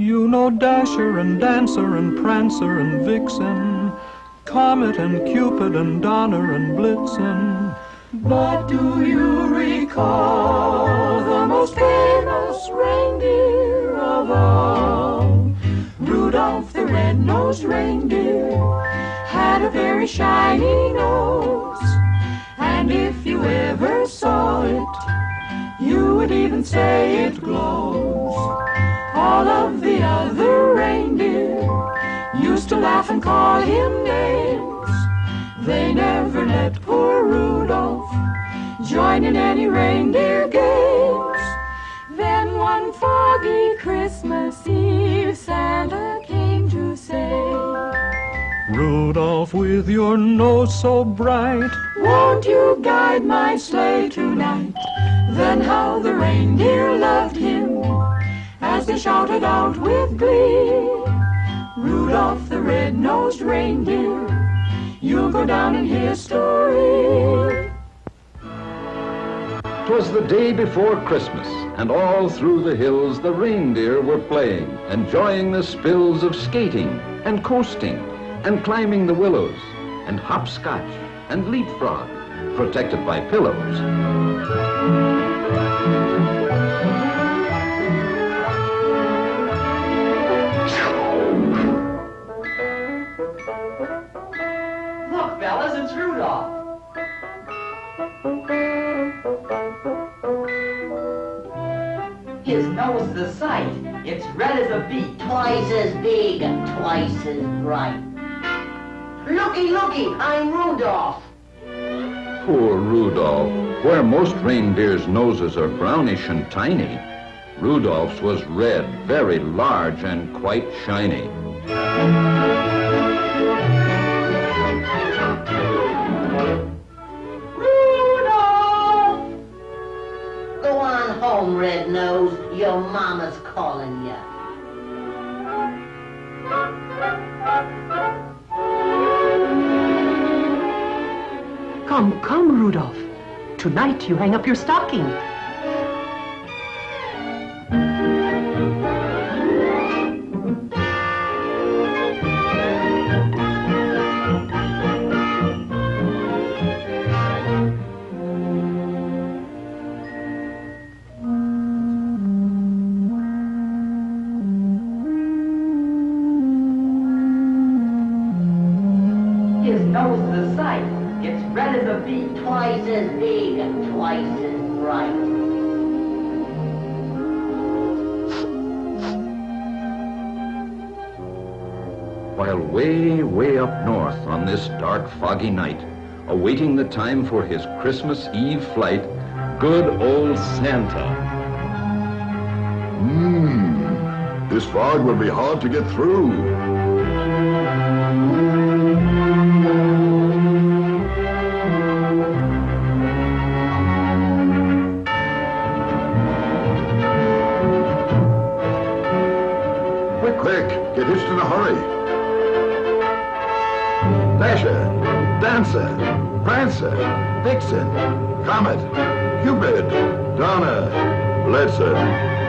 You know Dasher and Dancer and Prancer and Vixen, Comet and Cupid and Donner and Blitzen. But do you recall the most famous reindeer of all? Rudolph the red-nosed reindeer had a very shiny nose. And if you ever saw it, you would even say it glows. All of the other reindeer used to laugh and call him names. They never let poor Rudolph join in any reindeer games. Then one foggy Christmas Eve, Santa came to say, Rudolph, with your nose so bright, won't you guide my sleigh tonight? Then how the reindeer loved him they shouted out with glee. Rudolph the red-nosed reindeer, you'll go down in history. 'Twas the day before Christmas, and all through the hills the reindeer were playing, enjoying the spills of skating and coasting and climbing the willows and hopscotch and leapfrog, protected by pillows. Fellas, it's Rudolph. His nose is a sight. It's red as a beet. Twice as big and twice as bright. Looky, looky, I'm Rudolph. Poor Rudolph. Where most reindeers' noses are brownish and tiny, Rudolph's was red, very large, and quite shiny. Mama's calling you. Come, come, Rudolph. Tonight you hang up your stocking. His nose is sight. It's red as a beet. Twice as big and twice as bright. While way, way up north on this dark, foggy night, awaiting the time for his Christmas Eve flight, good old Santa. Mmm, this fog will be hard to get through. Quick, get hitched in a hurry. Dasher, Dancer, Prancer, Vixen, Comet, Cupid, Donner, Blitzen.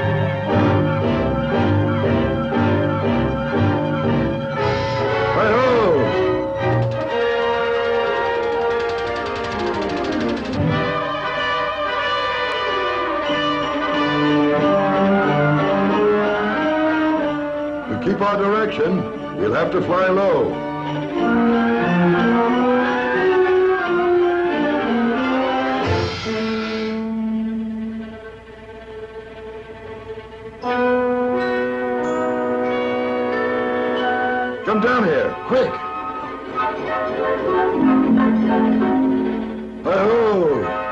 To keep our direction, we'll have to fly low. Come down here, quick! Hi-ho!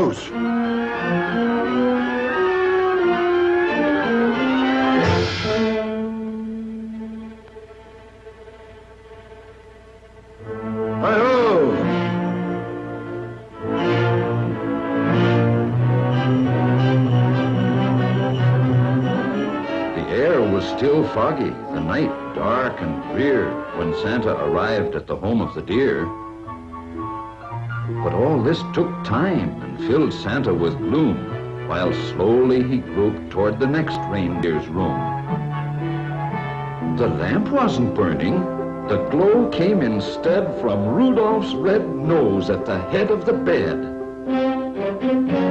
close. still foggy, the night dark and drear, when Santa arrived at the home of the deer. But all this took time and filled Santa with gloom, while slowly he groped toward the next reindeer's room. The lamp wasn't burning. The glow came instead from Rudolph's red nose at the head of the bed.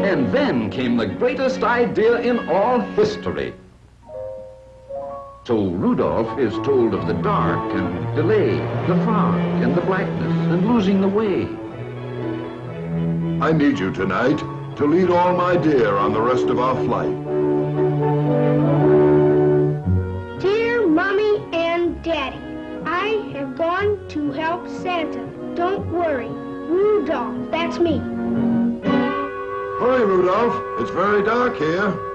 And then came the greatest idea in all history. So Rudolph is told of the dark and delay, the fog and the blackness and losing the way. I need you tonight to lead all my deer on the rest of our flight. Dear Mommy and Daddy, I have gone to help Santa. Don't worry. Rudolph, that's me. Hurry, Rudolph. It's very dark here.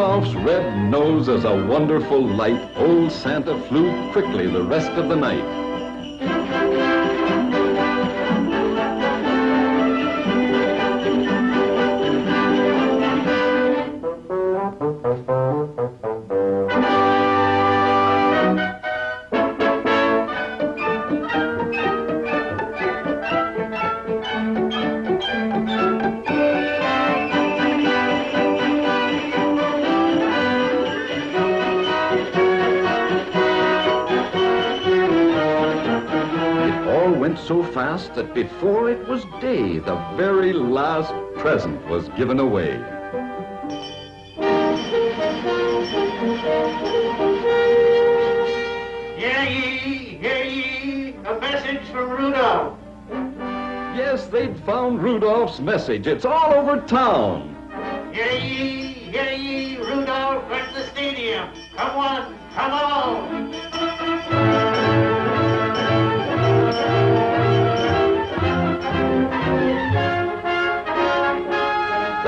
Rudolph's red nose as a wonderful light, old Santa flew quickly the rest of the night. Fast that before it was day, the very last present was given away. Hear ye, hear ye, a message from Rudolph. Yes, they'd found Rudolph's message. It's all over town. Hear ye, hear ye, Rudolph at the stadium. Come on, come on.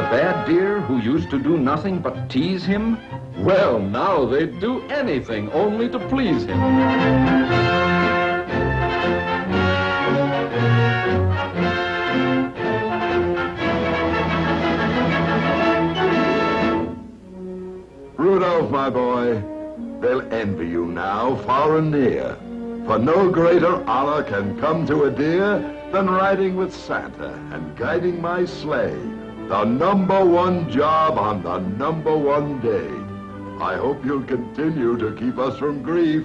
The bad deer who used to do nothing but tease him? Well, now they'd do anything only to please him. Rudolph, my boy, they'll envy you now, far and near. For no greater honor can come to a deer than riding with Santa and guiding my sleigh. The number one job on the number one day. I hope you'll continue to keep us from grief.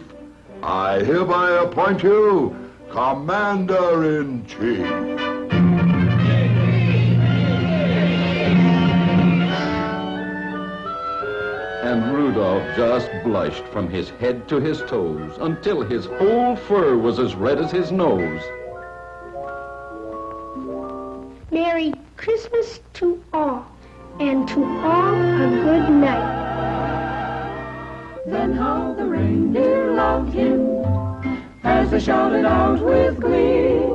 I hereby appoint you Commander-in-Chief. And Rudolph just blushed from his head to his toes until his whole fur was as red as his nose. Merry Christmas to all, and to all a good night. Then how the reindeer loved him as they shouted out with glee.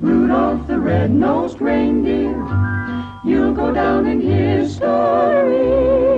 Rudolph the red-nosed reindeer, you'll go down in history.